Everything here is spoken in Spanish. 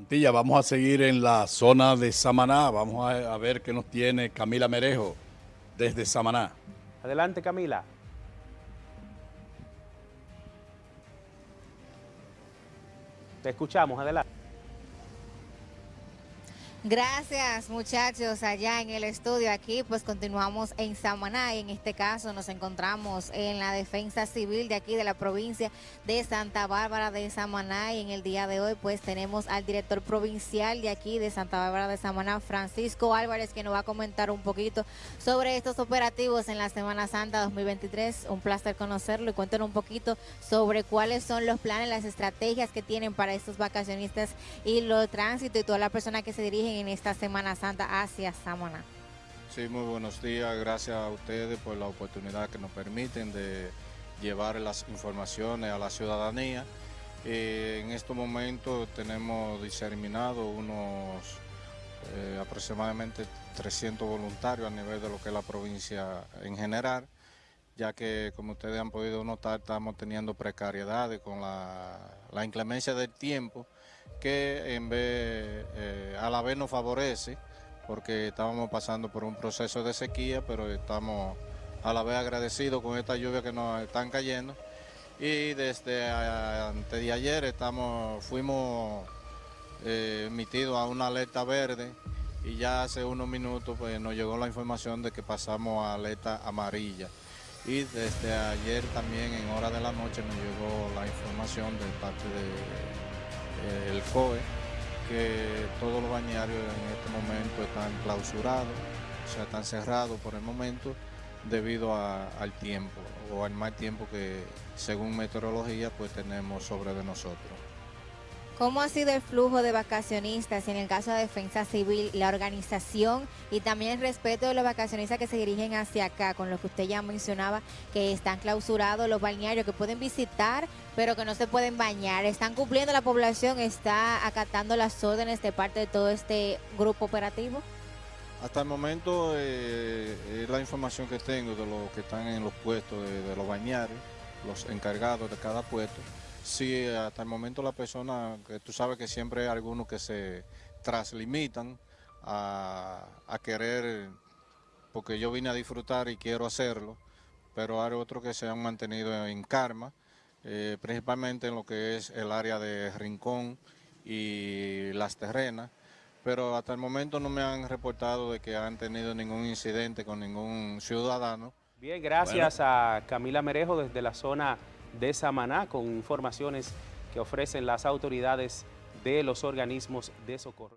Montilla, vamos a seguir en la zona de Samaná. Vamos a, a ver qué nos tiene Camila Merejo desde Samaná. Adelante, Camila. Te escuchamos, adelante. Gracias muchachos allá en el estudio. Aquí pues continuamos en Samaná y en este caso nos encontramos en la defensa civil de aquí de la provincia de Santa Bárbara de Samaná. Y en el día de hoy pues tenemos al director provincial de aquí de Santa Bárbara de Samaná Francisco Álvarez que nos va a comentar un poquito sobre estos operativos en la Semana Santa 2023 un placer conocerlo y cuéntenos un poquito sobre cuáles son los planes las estrategias que tienen para estos vacacionistas y los tránsito y todas las personas que se dirigen en esta Semana Santa hacia Samaná. Sí, muy buenos días. Gracias a ustedes por la oportunidad que nos permiten de llevar las informaciones a la ciudadanía. Eh, en estos momentos tenemos diseminado unos eh, aproximadamente 300 voluntarios a nivel de lo que es la provincia en general, ya que como ustedes han podido notar estamos teniendo precariedades con la, la inclemencia del tiempo que eh, a la vez nos favorece, porque estábamos pasando por un proceso de sequía, pero estamos a la vez agradecidos con esta lluvia que nos están cayendo. Y desde antes de ayer estamos, fuimos eh, emitidos a una alerta verde y ya hace unos minutos pues, nos llegó la información de que pasamos a alerta amarilla. Y desde ayer también en hora de la noche nos llegó la información de parte de eh, el COE, que todos los bañarios en este momento están clausurados, o sea, están cerrados por el momento debido al tiempo o al mal tiempo que según meteorología pues tenemos sobre de nosotros. ¿Cómo ha sido el flujo de vacacionistas en el caso de Defensa Civil, la organización y también el respeto de los vacacionistas que se dirigen hacia acá, con lo que usted ya mencionaba, que están clausurados los balnearios, que pueden visitar, pero que no se pueden bañar? ¿Están cumpliendo la población? ¿Está acatando las órdenes de parte de todo este grupo operativo? Hasta el momento eh, es la información que tengo de los que están en los puestos de, de los bañarios, los encargados de cada puesto. Sí, hasta el momento la persona, que tú sabes que siempre hay algunos que se traslimitan a, querer, porque yo vine a disfrutar y quiero hacerlo, pero hay otros que se han mantenido en karma, eh, principalmente en lo que es el área de Rincón y Las Terrenas, pero hasta el momento no me han reportado de que han tenido ningún incidente con ningún ciudadano. Bien, gracias a Camila Merejo desde la zona de Samaná con informaciones que ofrecen las autoridades de los organismos de socorro.